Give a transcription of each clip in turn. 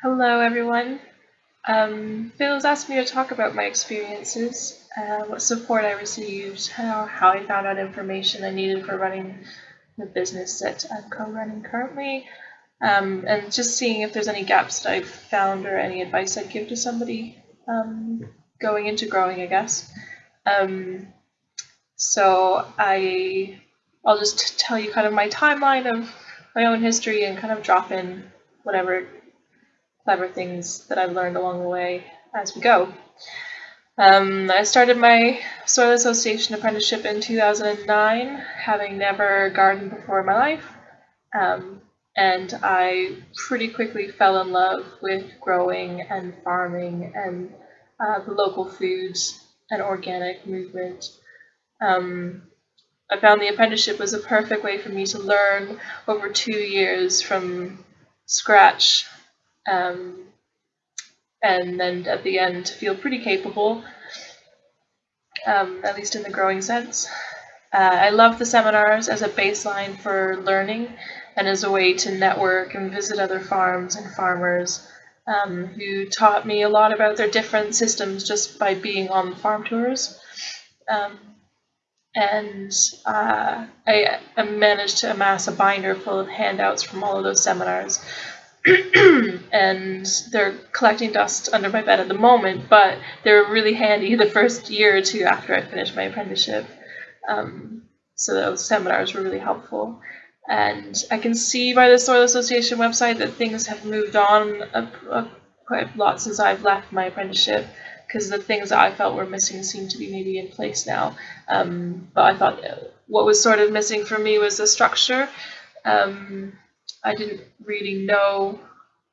Hello, everyone. Um, Phil has asked me to talk about my experiences, uh, what support I received, how, how I found out information I needed for running the business that I'm co-running currently, um, and just seeing if there's any gaps that I've found or any advice I'd give to somebody um, going into growing, I guess. Um, so I, I'll just tell you kind of my timeline of my own history and kind of drop in whatever clever things that I've learned along the way as we go. Um, I started my Soil Association apprenticeship in 2009, having never gardened before in my life. Um, and I pretty quickly fell in love with growing and farming and uh, the local foods and organic movement. Um, I found the apprenticeship was a perfect way for me to learn over two years from scratch um, and then at the end feel pretty capable, um, at least in the growing sense. Uh, I love the seminars as a baseline for learning and as a way to network and visit other farms and farmers um, who taught me a lot about their different systems just by being on the farm tours. Um, and uh, I, I managed to amass a binder full of handouts from all of those seminars. and they're collecting dust under my bed at the moment, but they were really handy the first year or two after I finished my apprenticeship. Um, so those seminars were really helpful. And I can see by the Soil Association website that things have moved on a, a, quite a lot since I've left my apprenticeship because the things that I felt were missing seem to be maybe in place now. Um, but I thought what was sort of missing for me was the structure. Um, I didn't really know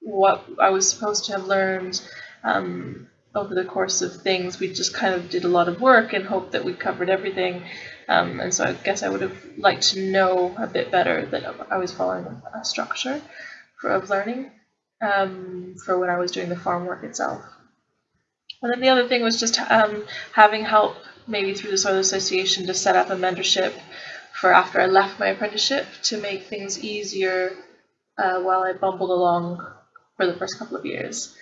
what I was supposed to have learned um, over the course of things. We just kind of did a lot of work and hoped that we covered everything. Um, and so I guess I would have liked to know a bit better that I was following a structure for, of learning um, for when I was doing the farm work itself. And then the other thing was just um, having help, maybe through the Soil Association, to set up a mentorship for after I left my apprenticeship to make things easier uh, while I bumbled along for the first couple of years.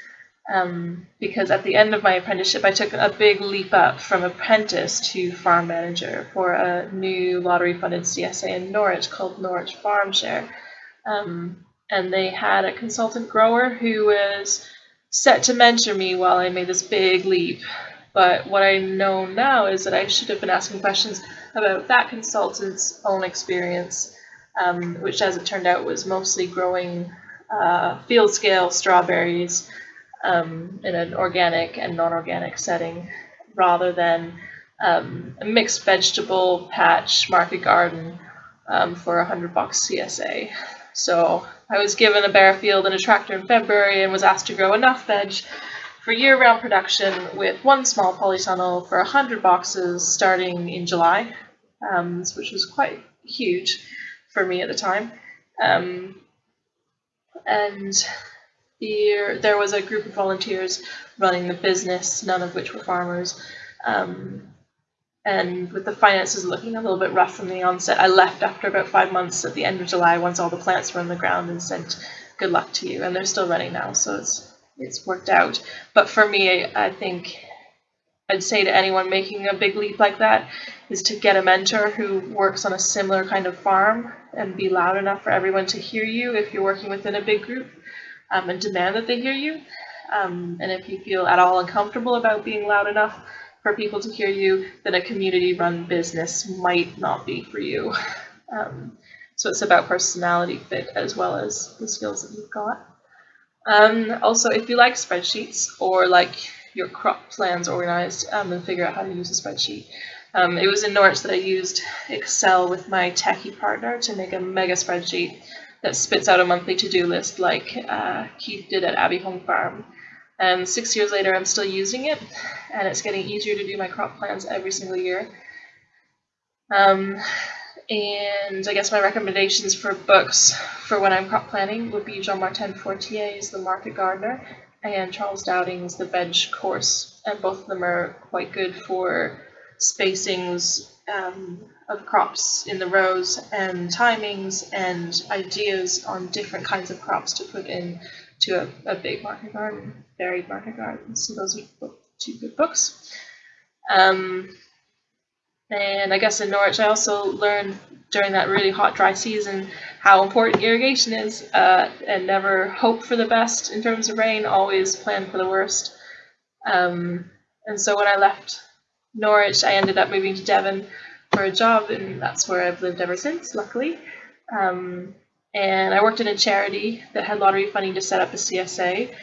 Um, because at the end of my apprenticeship, I took a big leap up from apprentice to farm manager for a new lottery funded CSA in Norwich called Norwich Farm Share. Um, and they had a consultant grower who was set to mentor me while I made this big leap. But what I know now is that I should have been asking questions about that consultant's own experience, um, which, as it turned out, was mostly growing uh, field scale strawberries um, in an organic and non organic setting rather than um, a mixed vegetable patch market garden um, for a hundred bucks CSA. So I was given a bare field and a tractor in February and was asked to grow enough veg for year-round production with one small polytunnel for 100 boxes starting in July, um, which was quite huge for me at the time. Um, and there, was a group of volunteers running the business, none of which were farmers. Um, and with the finances looking a little bit rough from the onset, I left after about five months at the end of July once all the plants were on the ground and sent good luck to you. And they're still running now, so it's it's worked out. But for me, I think I'd say to anyone making a big leap like that is to get a mentor who works on a similar kind of farm and be loud enough for everyone to hear you if you're working within a big group um, and demand that they hear you. Um, and if you feel at all uncomfortable about being loud enough, for people to hear you, then a community run business might not be for you. Um, so it's about personality fit as well as the skills that you've got. Um, also, if you like spreadsheets or like your crop plans organized um, and figure out how to use a spreadsheet, um, it was in Norwich that I used Excel with my techie partner to make a mega spreadsheet that spits out a monthly to-do list like uh, Keith did at Abbey Home Farm. And six years later, I'm still using it, and it's getting easier to do my crop plans every single year. Um, and I guess my recommendations for books for when I'm crop planning would be Jean-Martin Fortier's The Market Gardener and Charles Dowding's The Veg Course, and both of them are quite good for spacings um, of crops in the rows and timings and ideas on different kinds of crops to put in to a, a big market garden, varied market garden. So those are two good books. Um, and I guess in Norwich, I also learned during that really hot, dry season how important irrigation is uh, and never hope for the best in terms of rain, always plan for the worst. Um, and so when I left Norwich, I ended up moving to Devon for a job, and that's where I've lived ever since, luckily. Um, and I worked in a charity that had lottery funding to set up a CSA,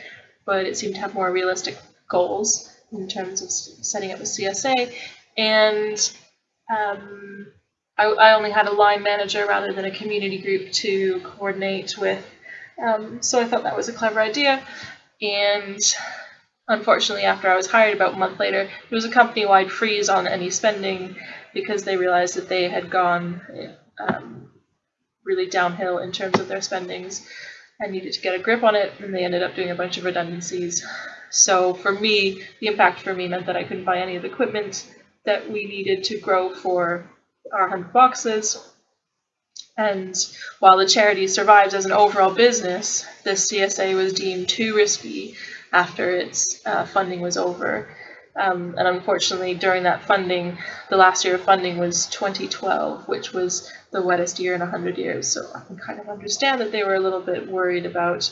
but it seemed to have more realistic goals in terms of setting up a CSA. And um, I, I, only had a line manager rather than a community group to coordinate with. Um, so I thought that was a clever idea. And unfortunately, after I was hired about a month later, there was a company wide freeze on any spending because they realized that they had gone um, really downhill in terms of their spendings and needed to get a grip on it, and they ended up doing a bunch of redundancies. So for me, the impact for me meant that I couldn't buy any of the equipment that we needed to grow for our 100 boxes. And while the charity survives as an overall business, the CSA was deemed too risky after its uh, funding was over. Um, and unfortunately, during that funding, the last year of funding was 2012, which was the wettest year in 100 years. So I can kind of understand that they were a little bit worried about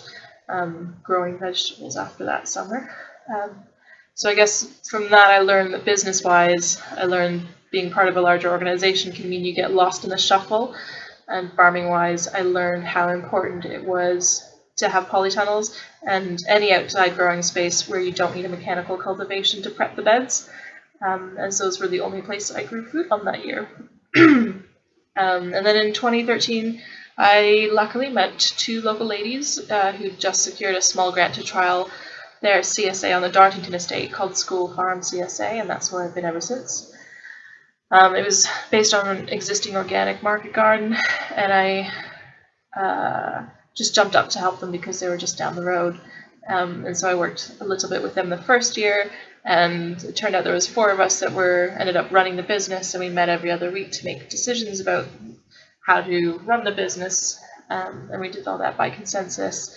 um, growing vegetables after that summer. Um, so I guess from that I learned that business-wise, I learned being part of a larger organization can mean you get lost in the shuffle. And farming-wise, I learned how important it was to have polytunnels and any outside growing space where you don't need a mechanical cultivation to prep the beds. Um, as those were the only place I grew food on that year. um, and then in 2013, I luckily met two local ladies uh, who just secured a small grant to trial their CSA on the Dartington estate called School Farm CSA, and that's where I've been ever since. Um, it was based on an existing organic market garden, and I uh, just jumped up to help them because they were just down the road. Um, and so I worked a little bit with them the first year, and it turned out there was four of us that were ended up running the business, and we met every other week to make decisions about how to run the business, um, and we did all that by consensus.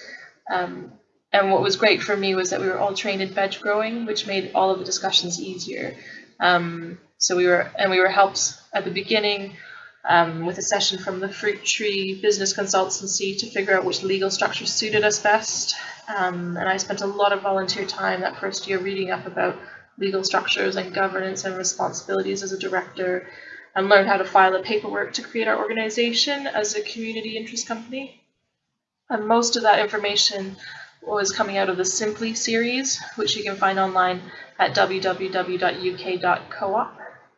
Um, and what was great for me was that we were all trained in veg growing, which made all of the discussions easier. Um, so we were, and we were helped at the beginning um, with a session from the Fruit Tree Business Consultancy to figure out which legal structure suited us best. Um, and I spent a lot of volunteer time that first year reading up about legal structures and governance and responsibilities as a director and learned how to file the paperwork to create our organization as a community interest company. And most of that information was coming out of the Simply series, which you can find online at www.uk.coop.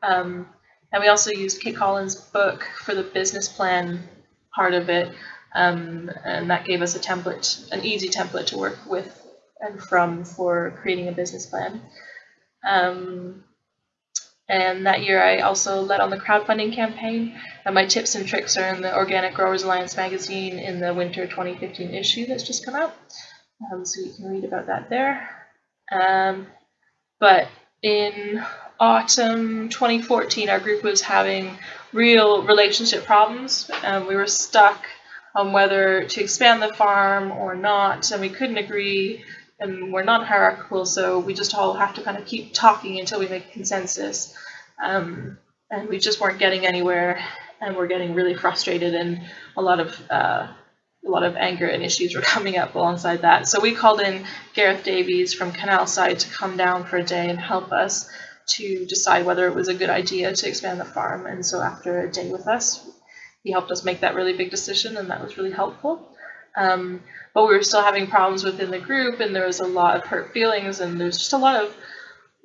Um, and we also used Kate Collins' book for the business plan part of it, um, and that gave us a template, an easy template to work with and from for creating a business plan. Um, and that year I also led on the crowdfunding campaign, and my tips and tricks are in the Organic Growers Alliance magazine in the winter 2015 issue that's just come out. Um, so you can read about that there. Um, but in autumn 2014, our group was having real relationship problems. Um, we were stuck on whether to expand the farm or not, and we couldn't agree. And we're not hierarchical, so we just all have to kind of keep talking until we make consensus. Um, and we just weren't getting anywhere, and we're getting really frustrated, and a lot of uh, a lot of anger and issues were coming up alongside that. So we called in Gareth Davies from Canalside to come down for a day and help us to decide whether it was a good idea to expand the farm. And so after a day with us, he helped us make that really big decision, and that was really helpful. Um, but we were still having problems within the group, and there was a lot of hurt feelings, and there's just a lot of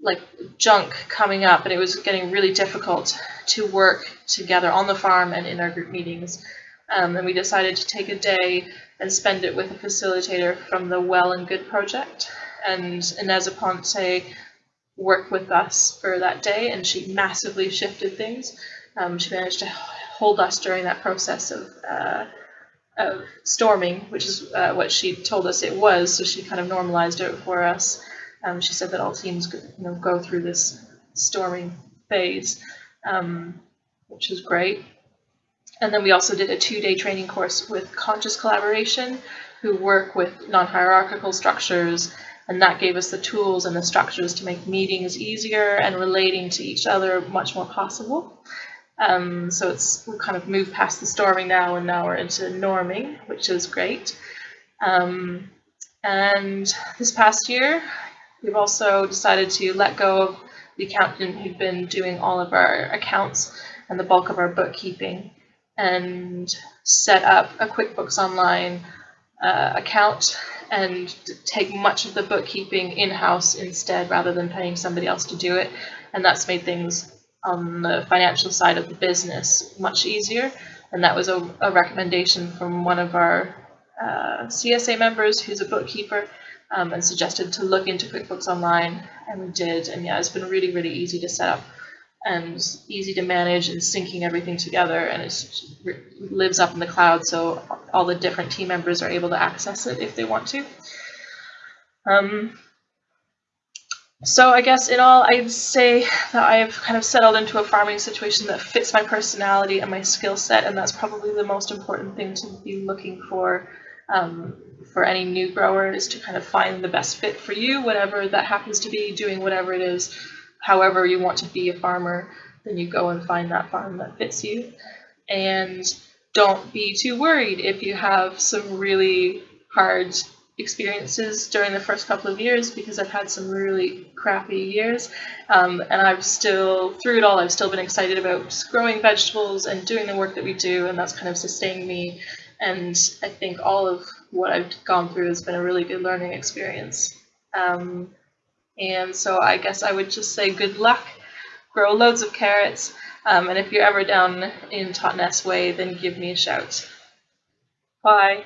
like junk coming up, and it was getting really difficult to work together on the farm and in our group meetings. Um, and we decided to take a day and spend it with a facilitator from the Well and Good project. And Inez Aponte worked with us for that day, and she massively shifted things. Um, she managed to hold us during that process of, uh, of storming, which is uh, what she told us it was. So she kind of normalized it for us. Um, she said that all teams you know, go through this storming phase, um, which is great. And then we also did a two-day training course with Conscious Collaboration, who work with non-hierarchical structures, and that gave us the tools and the structures to make meetings easier and relating to each other much more possible. Um, so it's we kind of moved past the storming now, and now we're into norming, which is great. Um, and this past year, we've also decided to let go of the accountant who'd been doing all of our accounts and the bulk of our bookkeeping and set up a QuickBooks Online uh, account and take much of the bookkeeping in-house instead rather than paying somebody else to do it. And that's made things on the financial side of the business much easier. And that was a, a recommendation from one of our uh, CSA members who's a bookkeeper um, and suggested to look into QuickBooks Online. And we did. And yeah, it's been really, really easy to set up and easy to manage and syncing everything together. And it lives up in the cloud, so all the different team members are able to access it if they want to. Um, so I guess in all, I'd say that I've kind of settled into a farming situation that fits my personality and my skill set, and that's probably the most important thing to be looking for um, for any new grower is to kind of find the best fit for you, whatever that happens to be, doing whatever it is, however you want to be a farmer, then you go and find that farm that fits you. And don't be too worried if you have some really hard experiences during the first couple of years because I've had some really crappy years um, and I've still through it all I've still been excited about growing vegetables and doing the work that we do and that's kind of sustained me and I think all of what I've gone through has been a really good learning experience um, and so I guess I would just say good luck grow loads of carrots um, and if you're ever down in Totnes Way then give me a shout. Bye